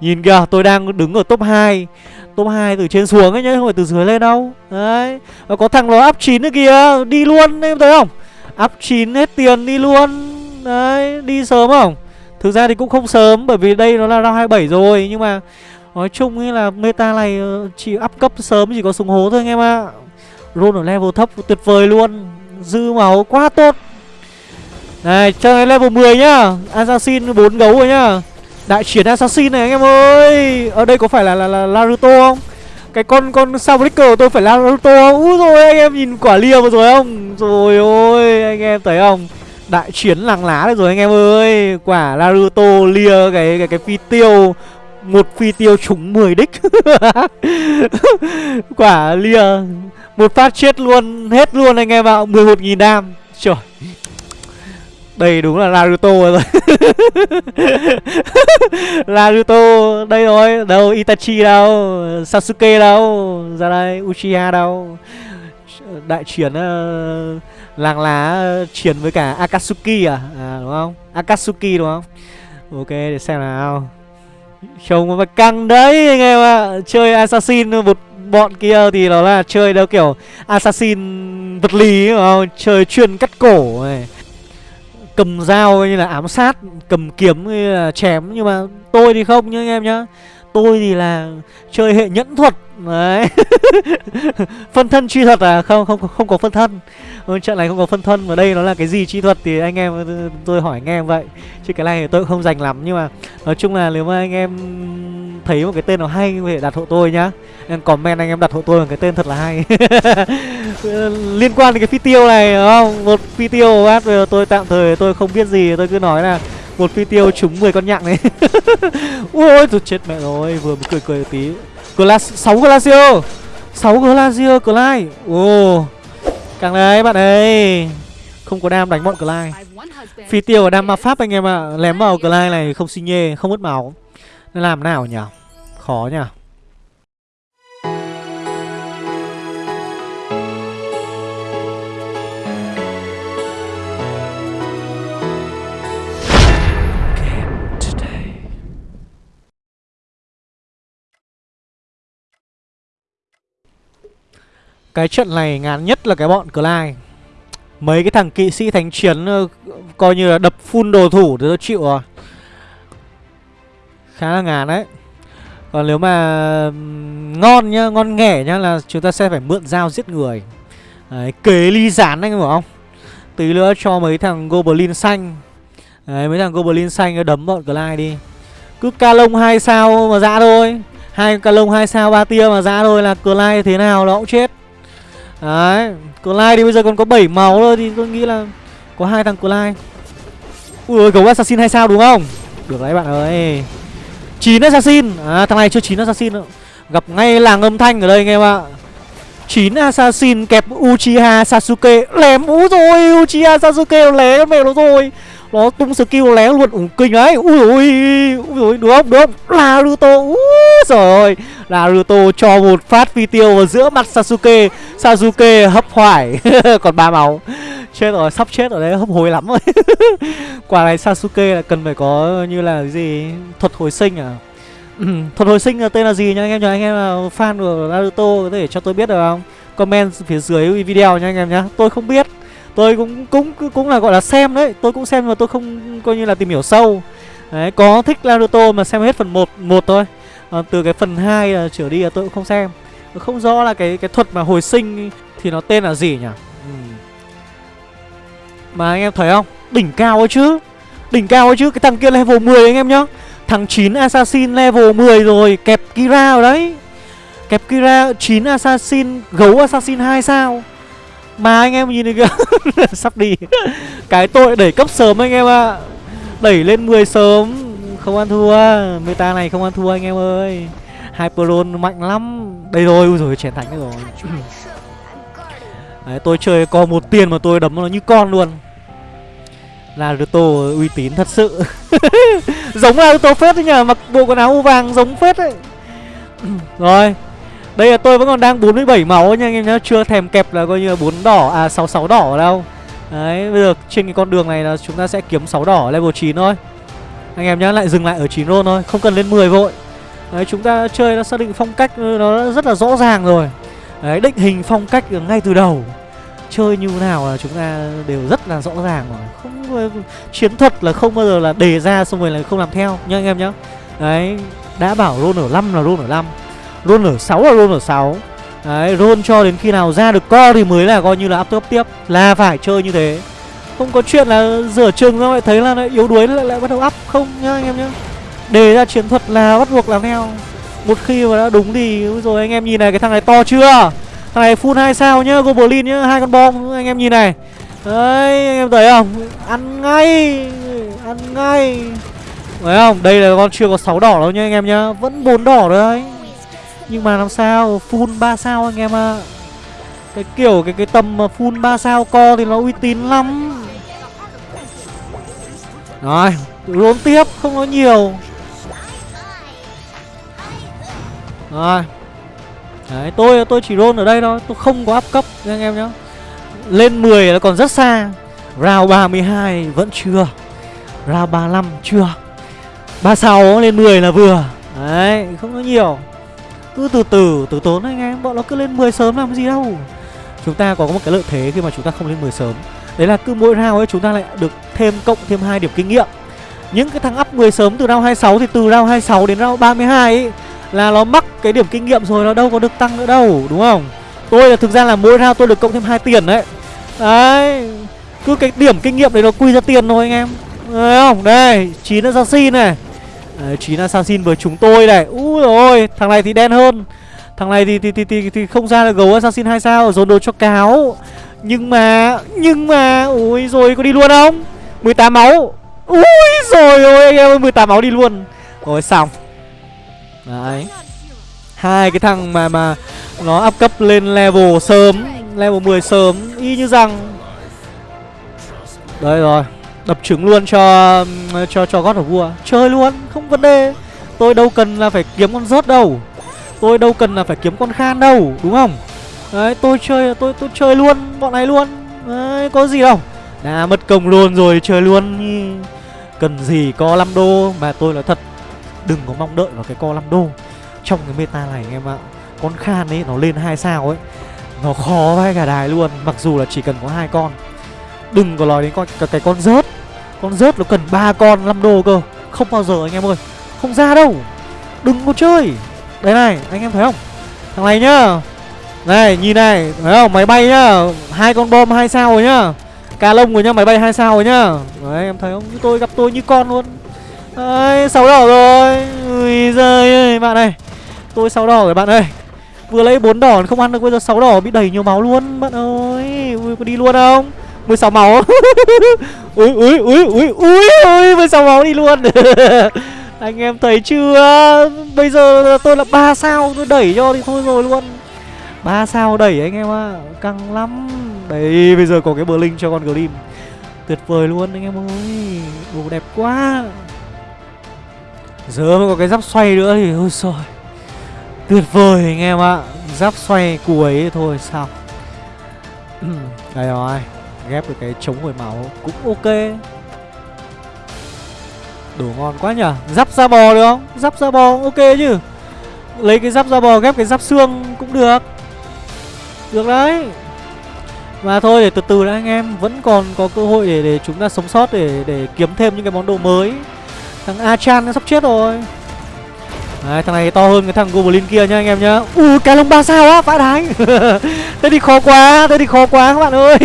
Nhìn kìa, tôi đang đứng ở top 2 Top 2 từ trên xuống ấy nhá, Không phải từ dưới lên đâu. Đấy. Và có thằng nó up 9 nữa kìa, Đi luôn em thấy không? Up 9 hết tiền đi luôn. Đấy, Đi sớm không? Thực ra thì cũng không sớm, Bởi vì đây nó là round 27 rồi, Nhưng mà Nói chung ấy là meta này ờ, Chỉ up cấp sớm chỉ có súng hố thôi anh em ạ. À. Roll ở level thấp, tuyệt vời luôn. Dư máu quá tốt. Này chơi level 10 nhá. Assassin 4 gấu rồi nhá. Đại chiến assassin này anh em ơi. Ở đây có phải là là, là Naruto không? Cái con con Soundbreaker của tôi phải là Naruto không? Úi rồi anh em nhìn quả lia vừa rồi không? Rồi ôi anh em thấy không? Đại chiến làng lá rồi anh em ơi. Quả Naruto lia cái cái cái phi tiêu một phi tiêu trúng 10 đích. *laughs* Quả lia Một phát chết luôn Hết luôn anh em ạ. 11.000 đam. Trời. Đây đúng là Naruto rồi *laughs* Naruto Đây rồi Đâu Itachi đâu Sasuke đâu Ra đây Uchiha đâu. Đại chiến uh, ờ, Làng lá ờ, chiến với cả Akatsuki à? À đúng không? Akatsuki đúng không? Ok để xem nào. Trông mà căng đấy anh em ạ. À. Chơi Assassin một bọn kia thì nó là chơi đâu kiểu Assassin vật lý đúng không? Chơi chuyên cắt cổ này cầm dao như là ám sát, cầm kiếm như là chém, nhưng mà tôi thì không nhá anh em nhá. Tôi thì là chơi hệ nhẫn thuật, đấy. *laughs* Phân thân chi thuật à? Không không không có phân thân. Trận này không có phân thân, mà đây nó là cái gì chi thuật thì anh em, tôi hỏi anh em vậy. Chứ cái này thì tôi cũng không dành lắm, nhưng mà nói chung là nếu mà anh em thấy một cái tên nào hay, có thể đặt hộ tôi nhá. Em comment anh em đặt hộ tôi một cái tên thật là hay. *laughs* Liên quan đến cái phi tiêu này, đúng không? Một phi tiêu bát bây giờ tôi tạm thời tôi không biết gì, tôi cứ nói là một phi tiêu trúng 10 con nhặng này ôi tôi chết mẹ rồi, vừa mới cười cười tí. Glass 6 Glacio 6 Glacio Clyde Ồ, Càng đấy bạn ơi. Không có đam đánh bọn Clyde Phi tiêu ở đam ma pháp anh em ạ à. Lém vào Clyde này không xi nhê, Không mất máu. Nên làm nào nhỉ? Khó nhỉ? Cái trận này ngán nhất là cái bọn Clyde. Mấy cái thằng kỵ sĩ thánh chiến ờ, Coi như là đập full đồ thủ thì tôi chịu rồi Khá là ngán đấy. Còn nếu mà ngon nhá, ngon nghẻ nhá là chúng ta sẽ phải mượn dao giết người. Đấy, kế ly rán anh hiểu không? Tí nữa cho mấy thằng Goblin xanh. Đấy, mấy thằng Goblin xanh đấm bọn Clyde đi. Cứ ca lông hai sao mà dã thôi. Hai ca lông hai sao ba tia mà dã thôi là Clyde thế nào nó cũng chết. Đấy Clyde thì bây giờ còn có 7 máu thôi Thì tôi nghĩ là có hai thằng Clyde. Ui ôi gấu assassin hay sao đúng không? Được đấy bạn ơi. 9 assassin. À thằng này chưa 9 assassin nữa Gặp ngay làng âm thanh ở đây anh em ạ? 9 assassin kẹp Uchiha Sasuke, Lém ú rồi. Uchiha Sasuke lé con mẹ nó rồi. Nó tung skill lé luôn. Ủng kinh đấy Ui ui Ui đúng không? Đúng không? Naruto Úi rồi Naruto cho một phát phi tiêu vào giữa mặt Sasuke. Sasuke hấp hoải *laughs* Còn ba máu. Chết rồi sắp chết ở đấy hấp hối lắm rồi. *laughs* Quả này Sasuke là cần phải có như là cái gì? Thuật hồi sinh à? Thuật hồi sinh là tên là gì nha anh em nhờ anh em là fan của Naruto có thể cho tôi biết được không? Comment phía dưới video nha anh em nhá. Tôi không biết. Tôi cũng cũng cũng là gọi là xem đấy. Tôi cũng xem mà tôi không coi như là tìm hiểu sâu. Đấy có thích Naruto mà xem hết phần 1 một thôi. À, Từ cái phần 2 là trở đi là tôi cũng không xem. Không rõ là cái cái thuật mà hồi sinh thì nó tên là gì nhỉ? Ừ. Mà anh em thấy không? Đỉnh cao ấy chứ. Đỉnh cao ấy chứ Cái thằng kia level 10 anh em nhá. Thằng 9 Assassin level 10 rồi Kẹp Kira rồi đấy. Kẹp Kira 9 Assassin Gấu Assassin 2 sao? Mà anh em nhìn kìa. *laughs* Sắp đi. Cái tội đẩy cấp sớm anh em ạ. À. Đẩy lên 10 sớm. Không ăn thua. Meta này không ăn thua anh em ơi. Hyperon mạnh lắm. Đây rồi, ui rồi chén thánh rồi. Đấy, tôi chơi co một tiền mà tôi đấm nó như con luôn. Naruto uy tín thật sự. *laughs* Giống Naruto phết đấy nhờ Mặc bộ quần áo vàng giống phết đấy. *clears throat* Rồi Đây là tôi vẫn còn đang 47 máu nha anh em nhá Chưa thèm kẹp là coi như là 4 đỏ À 66 đỏ đâu. Đấy bây giờ trên cái con đường này là chúng ta sẽ kiếm 6 đỏ level 9 thôi. Anh em nhá lại dừng lại ở 9 roll thôi Không cần lên 10 vội. Đấy chúng ta chơi nó xác định phong cách nó rất là rõ ràng rồi. Đấy, định hình phong cách ngay từ đầu. Chơi như nào là chúng ta đều rất là rõ ràng rồi. Không chiến thuật là không bao giờ là đề ra xong rồi là không làm theo, nhá anh em nhá. Đấy, đã bảo roll ở 5 là roll ở 5 roll ở 6 là roll ở 6 đấy roll cho đến khi nào ra được co thì mới là coi như là up tiếp tiếp, là phải chơi như thế. Không có chuyện là rửa chừng ra lại thấy là lại yếu đuối lại lại bắt đầu up. Không nhá anh em nhá. Đề ra chiến thuật là bắt buộc làm theo một khi mà đã đúng thì rồi anh em nhìn này cái thằng này to chưa Thằng này full 2 sao nhá, Goblin nhá, hai con bom anh em nhìn này. Đấy, anh em thấy không? Ăn ngay, ăn ngay. Thấy không? Đây là con chưa có 6 đỏ đâu nha anh em nhá, vẫn 4 đỏ đấy. Nhưng mà làm sao full 3 sao anh em ạ. À. Cái kiểu cái cái tầm mà full 3 sao co thì nó uy tín lắm. Rồi Rốn tiếp không có nhiều Rồi. Đấy, tôi tôi chỉ roll ở đây thôi, Tôi không có áp cấp nha anh em nhá. Lên 10 là còn rất xa. Round 32 vẫn chưa. Round 35 chưa. 36 lên 10 là vừa. Đấy, không có nhiều. Cứ từ từ từ tốn anh em, Bọn nó cứ lên 10 sớm làm gì đâu. Chúng ta có một cái lợi thế khi mà chúng ta không lên 10 sớm. Đấy là cứ mỗi round ấy, chúng ta lại được thêm cộng thêm hai điểm kinh nghiệm. Những cái thằng up 10 sớm từ round 26 thì từ round 26 đến round 32 ấy là nó mắc cái điểm kinh nghiệm rồi nó đâu có được tăng nữa đâu đúng không? Tôi là thực ra là mỗi round tôi được cộng thêm hai tiền đấy. Đấy Cứ cái điểm kinh nghiệm đấy nó quy ra tiền thôi anh em. Đấy không? Đây chín assassin này. Đấy, 9 assassin với chúng tôi này. Úi rồi thằng này thì đen hơn. Thằng này thì thì thì thì, thì không ra là gấu assassin hai sao dồn đồ cho cáo. Nhưng mà Nhưng mà Ui rồi có đi luôn không? 18 máu. Ui rồi ôi anh em ơi 18 máu đi luôn. Rồi xong Đấy. Hai cái thằng mà mà nó up cấp lên level sớm, level 10 sớm, y như rằng. Đấy rồi, đập trứng luôn cho cho cho gót of vua chơi luôn, không vấn đề. Tôi đâu cần là phải kiếm con rớt đâu. Tôi đâu cần là phải kiếm con khan đâu, đúng không? Đấy, tôi chơi, tôi tôi chơi luôn, bọn này luôn. Đấy, có gì đâu. Đã mất công luôn rồi, chơi luôn. Cần gì có 5 đô mà tôi nói thật đừng có mong đợi vào cái co 5 đô. Trong cái meta này anh em ạ con khan ấy nó lên hai sao ấy nó khó vai cả đài luôn mặc dù là chỉ cần có hai con. Đừng có nói đến con cái, cái con rớt. Con rớt nó cần ba con 5 đô cơ. Không bao giờ anh em ơi không ra đâu. Đừng có chơi. Đây này anh em thấy không? Thằng này nhá. Này nhìn này thấy không? Máy bay nhá. Hai con bom hai sao rồi nhá. Cà lông rồi nhá máy bay hai sao rồi nhá. Đấy em thấy không? Như tôi gặp tôi như con luôn đấy sáu đỏ rồi. Ui giời ơi, bạn ơi. Tôi sáu đỏ rồi bạn ơi. Vừa lấy bốn đỏ không ăn được, bây giờ sáu đỏ bị đẩy nhiều máu luôn, bạn ơi. Ui, có đi luôn không? 16 máu. *laughs* Ui ui ui ui ui ui 16 máu đi luôn. *laughs* Anh em thấy chưa? Bây giờ tôi là ba sao tôi đẩy cho thì thôi rồi luôn. Ba sao đẩy anh em ạ. À. căng lắm. Đấy, bây giờ có cái bờ linh cho con glim tuyệt vời luôn anh em ơi. Đồ đẹp quá giờ mới có cái giáp xoay nữa thì ôi trời Tuyệt vời anh em ạ. Giáp xoay cuối thôi, sao? *clears throat* Đây rồi, Ghép được cái chống hồi máu Cũng ok. Đồ ngon quá nhở Giáp da bò được không? Giáp da bò ok chứ. Lấy cái giáp da bò, ghép cái giáp xương cũng được. Được đấy. Mà thôi, để từ từ đã anh em. Vẫn còn có cơ hội để để chúng ta sống sót Để để kiếm thêm những cái món đồ mới. Thằng Achan nó sắp chết rồi Đấy, thằng này to hơn cái thằng Goblin kia nha anh em nhá Ui, cái lông ba sao á, vãi đái *laughs* Thế thì khó quá, thế thì khó quá các bạn ơi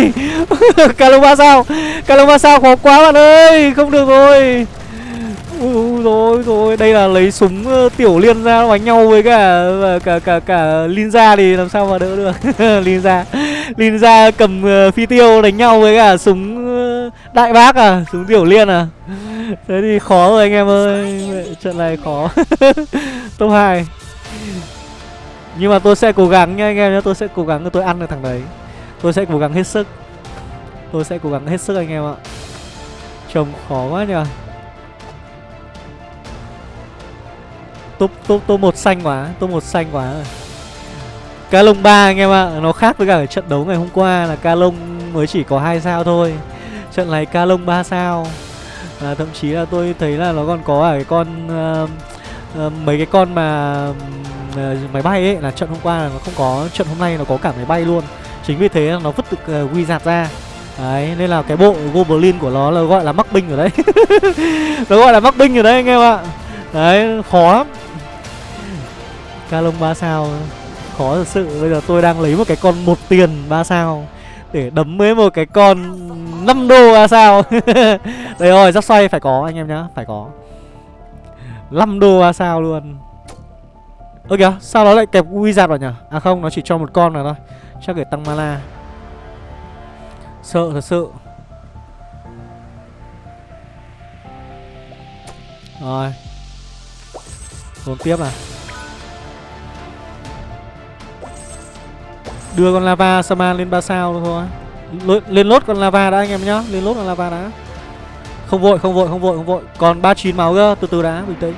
*laughs* Cái lông ba sao Cái lông ba sao khó quá bạn ơi Không được rồi Ui rồi rồi, đây là lấy súng uh, tiểu liên ra đánh nhau với cả cả cả cả Linza thì làm sao mà đỡ được. *laughs* Linza. Linza cầm uh, phi tiêu đánh nhau với cả súng uh, đại bác à, súng tiểu liên à. Thế thì khó rồi anh em ơi. Trận này khó. *laughs* Top 2 Nhưng mà tôi sẽ cố gắng nha anh em nhé Tôi sẽ cố gắng tôi ăn được thằng đấy. Tôi sẽ cố gắng hết sức. Tôi sẽ cố gắng hết sức anh em ạ. Trông khó quá nhờ. Top top top một xanh quá, top một xanh quá rồi. Ca lông 3 anh em ạ, nó khác với cả trận đấu ngày hôm qua là ca lông mới chỉ có hai sao thôi. Trận này ca lông 3 sao à, thậm chí là tôi thấy là nó còn có ở cái con uh, uh, mấy cái con mà uh, máy bay ấy là trận hôm qua là nó không có trận hôm nay nó có cả máy bay luôn. Chính vì thế nó vứt được uh, giạt ra. Đấy nên là cái bộ goblin của nó là gọi là mắc binh ở đấy. *laughs* Nó gọi là mắc binh ở đấy anh em ạ. Đấy khó lắm. Calong ba sao? Khó thật sự. Bây giờ tôi đang lấy một cái con một tiền ba sao để đấm với một cái con 5 đô ra sao? *laughs* Đây rồi giáp xoay phải có anh em nhá, Phải có. 5 đô ra sao luôn. Ơ kìa, sao nó lại kẹp wizard vào nhỉ? À không, nó chỉ cho một con nào thôi. Chắc để tăng mana. Sợ, thật sự. Rồi. Tốn tiếp à? Đưa con lava Saman lên 3 sao thôi lên lốt con lava đã anh em nhá. Lên lốt con lava đã. Không vội, không vội, không vội, không vội. Còn 39 máu cơ, từ từ đã, bình tĩnh.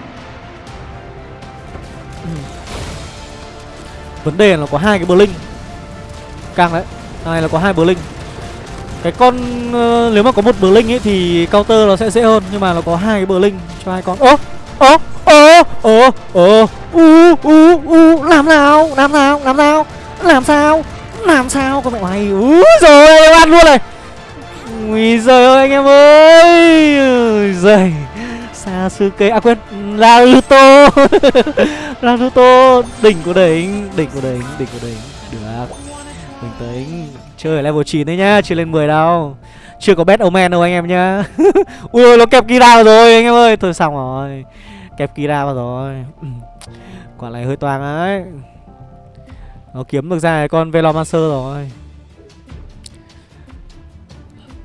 Ừ. Vấn đề là có hai cái Blink Càng đấy này là có hai Blink Cái con uh, Nếu mà có một Blink ấy thì counter nó sẽ dễ hơn Nhưng mà nó có hai cái Blink cho hai con. Ơ ơ ơ ơ ơ. U u u. Làm nào? Làm nào? Làm nào? Làm sao? Làm sao? Con mẹ mày úi rồi ăn luôn này. Ui giời ơi, anh em ơi. Giời. Sasuke à quên, Naruto. *laughs* Naruto, đỉnh của đỉnh đỉnh của đỉnh đỉnh của đỉnh. Được. Bình tĩnh chơi ở level 9 đấy nhá, chưa lên 10 đâu. Chưa có bet omen đâu anh em nhá. *laughs* Ui, nó kẹp kira rồi, anh em ơi. Thôi xong rồi. Kẹp kira vào rồi. Ừ. Quả này hơi toang ấy nó kiếm được ra con velomancer rồi.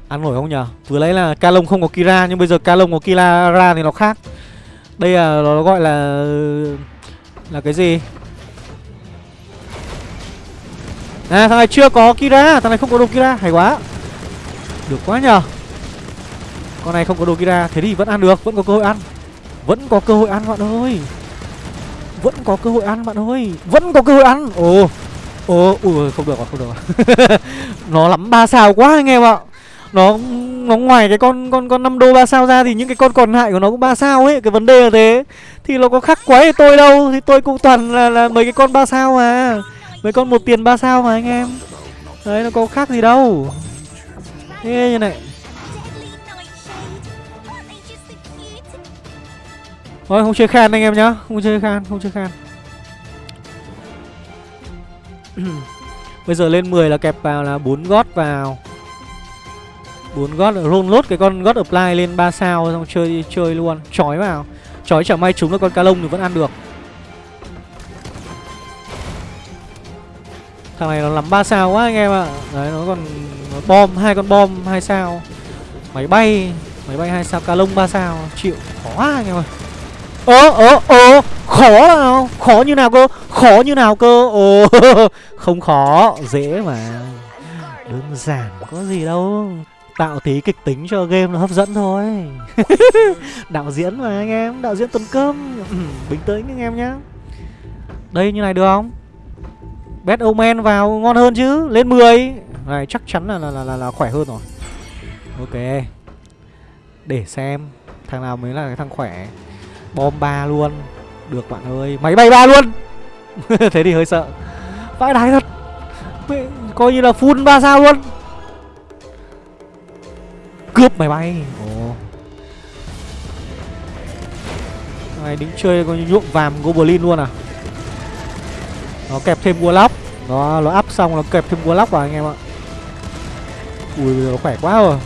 Ăn nổi không nhở? Vừa lấy là ca không có kira, nhưng bây giờ ca có kira ra thì nó khác. Đây là, nó gọi là là cái gì? À thằng này chưa có Kira, Thằng này không có đồ Kira, Hay quá. Được quá nhờ Con này không có đồ Kira, Thế thì vẫn ăn được, Vẫn có cơ hội ăn. Vẫn có cơ hội ăn, bạn ơi. Vẫn có cơ hội ăn, bạn ơi. Vẫn có cơ hội ăn. Ồ. Ồ, Ui không được rồi không được rồi à. *laughs* Nó lắm ba sao quá anh em ạ. Nó nó ngoài cái con con con năm đô ba sao ra thì những cái con còn lại của nó cũng ba sao ấy. Cái vấn đề là thế. Thì nó có khác quái tôi đâu. Thì tôi cũng toàn là là mấy cái con ba sao mà. Mấy con một tiền ba sao mà anh em. Đấy, nó có khác gì đâu. Thế như này. Thôi không chơi khan anh em nhá. Không chơi khan, không chơi khan. *clears throat* Bây giờ lên 10 là kẹp vào là 4 gót vào. 4 gót roll lốt cái con gót apply lên 3 sao xong chơi chơi luôn. Chói vào. Chói chẳng may trúng được con cá lông thì vẫn ăn được. Thằng này nó lắm 3 sao quá anh em ạ. À. Đấy nó còn nó bom hai con bom 2 sao. Máy bay Máy bay 2 sao cá lông 3 sao. Chịu khó anh em ơi. Ơ ơ ơ Khó nào? Khó như nào cơ? Khó như nào cơ? Ồ *laughs* Không khó Dễ mà. Đơn giản có gì đâu. Tạo tí kịch tính cho game nó hấp dẫn thôi. *laughs* Đạo diễn mà anh em. Đạo diễn tuần cơm ừ, Bình tĩnh anh em nhá. Đây như này được không? Bet Omen vào ngon hơn chứ? Lên 10 Này chắc chắn là là, là, là, là khỏe hơn rồi. Ok. Để xem Thằng nào mới là cái thằng khỏe. Bom ba luôn. Được bạn ơi, Máy bay ba luôn. *laughs* Thế thì hơi sợ. Vãi đái thật. Coi như là full ba sao luôn. Cướp máy bay. Ồ. Này đính chơi coi như nhuộm vàm Goblin luôn à? Nó kẹp thêm warlock. Nó nó up xong nó kẹp thêm warlock vào anh em ạ. Ui nó khỏe quá rồi.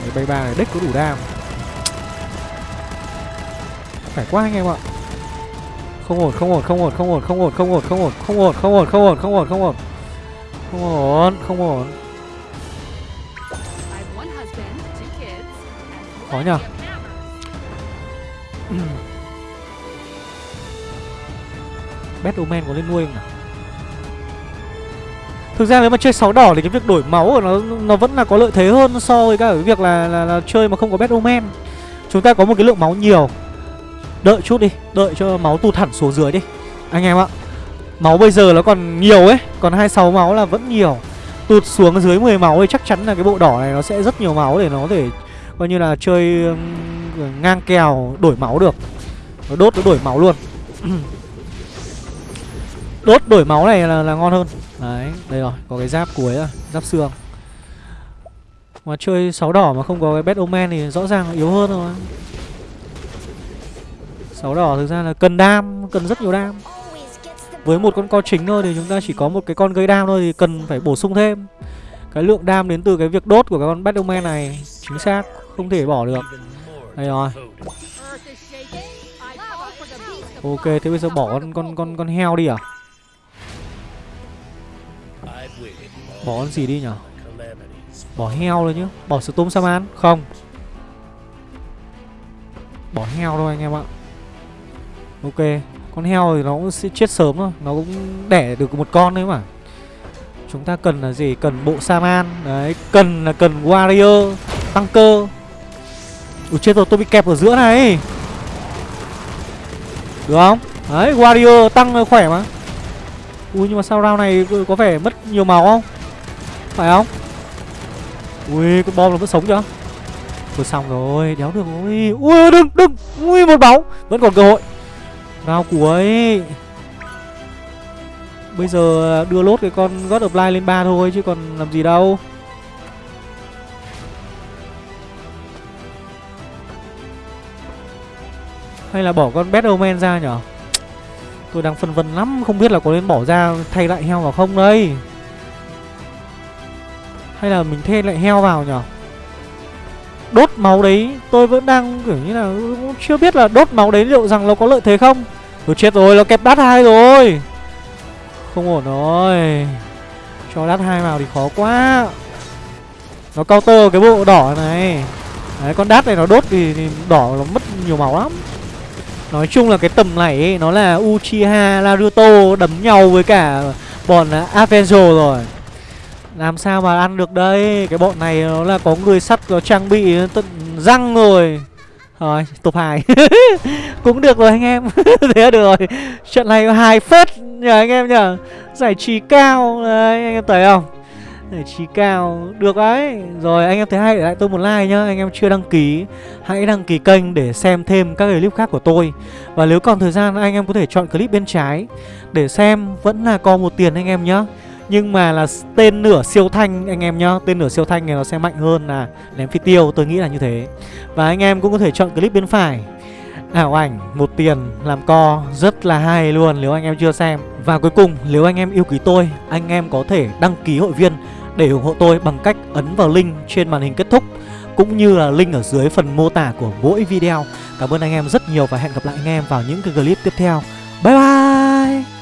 Máy bay ba này đích có đủ đam khỏe quá anh em ạ không ổn không ổn không ổn không ổn không ổn không ổn không ổn không ổn không ổn không ổn không ổn không ổn không ổn không ổn khó nhở Bet Omen có lên nuôi không nào Thực ra nếu mà chơi sáu đỏ thì cái việc đổi máu của nó nó vẫn là có lợi thế hơn so với cả cái việc là, là, là chơi mà không có bet omen. Chúng ta có một cái lượng máu nhiều. Đợi chút đi, đợi cho máu tụt hẳn xuống dưới đi. Anh em ạ. Máu bây giờ nó còn nhiều ấy, còn 26 máu là vẫn nhiều. Tụt xuống dưới 10 máu thì chắc chắn là cái bộ đỏ này nó sẽ rất nhiều máu để nó có thể coi như là chơi ngang kèo đổi máu được. Nó đốt nó đổi máu luôn. *clears throat* Đốt đổi máu này là, là ngon hơn Đấy, đây rồi, có cái giáp cuối rồi Giáp xương Mà chơi sáu đỏ mà không có cái bad omen thì rõ ràng yếu hơn rồi sáu đỏ thực ra là cần đam, cần rất nhiều đam. Với một con co chính thôi thì chúng ta chỉ có một cái con gây đam thôi thì cần phải bổ sung thêm. Cái lượng đam đến từ cái việc đốt của cái con bet này Chính xác, không thể bỏ được. Đây rồi. Ok, thế bây giờ bỏ con con con con heo đi à? Bỏ con gì đi nhở? Bỏ heo rồi chứ Bỏ Storm Saman Không. Bỏ heo thôi anh em ạ. Ok, Con heo thì nó cũng sẽ chết sớm thôi, Nó cũng đẻ được một con đấy mà. Chúng ta cần là gì? Cần bộ Saman, Đấy, Cần là cần Warrior Tăng cơ Ui, chết rồi, tôi bị kẹp ở giữa này. Được không? Đấy, Warrior tăng khỏe mà. Ui, nhưng mà sao round này có vẻ mất nhiều màu không? Phải không? Ui, cái bom nó vẫn sống chưa? Thôi xong rồi, đéo được rồi. Ui, đừng đừng. Ui, một máu. Vẫn còn cơ hội. Round cuối Bây giờ đưa lốt cái con God of Light lên ba thôi, chứ còn làm gì đâu. Hay là bỏ con Battleman ra nhở? Tôi đang phân vân lắm, Không biết là có nên bỏ ra thay lại heo vào không đây. Hay là mình thay lại heo vào nhở? Đốt máu đấy. Tôi vẫn đang kiểu như là Chưa biết là đốt máu đấy liệu rằng nó có lợi thế không. Tôi chết rồi nó kẹp đắt hai rồi. Không ổn rồi. Cho đắt hai vào thì khó quá. Nó counter cái bộ đỏ này. Đấy con đát này nó đốt thì, thì đỏ nó mất nhiều máu lắm. Nói chung là cái tầm này ấy, nó là Uchiha Naruto đấm nhau với cả bọn Avenger rồi. Làm sao mà ăn được đây? Cái bọn này nó là có người sắt có trang bị tận răng rồi. Rồi top 2 *laughs* Cũng được rồi anh em. *laughs* Thế là được rồi. Trận này hài phết nhờ anh em nhờ. Giải trí cao. Đấy, anh em thấy không? Giải trí cao. Được đấy. Rồi, anh em thấy hay để lại tôi một like nhá. Anh em chưa đăng ký, Hãy đăng ký kênh để xem thêm các clip khác của tôi. Và nếu còn thời gian, anh em có thể chọn clip bên trái Để xem. Vẫn là còn một tiền anh em nhá nhưng mà là tên nửa siêu thanh, anh em nhá, Tên nửa siêu thanh này nó sẽ mạnh hơn là ném phi tiêu, Tôi nghĩ là như thế Và anh em cũng có thể chọn clip bên phải Ảo ảnh, một tiền, làm co, rất là hay luôn, nếu anh em chưa xem Và cuối cùng, nếu anh em yêu quý tôi, Anh em có thể đăng ký hội viên để ủng hộ tôi bằng cách ấn vào link trên màn hình kết thúc, cũng như là link ở dưới phần mô tả của mỗi video. Cảm ơn anh em rất nhiều và hẹn gặp lại anh em vào những cái clip tiếp theo. Bye bye!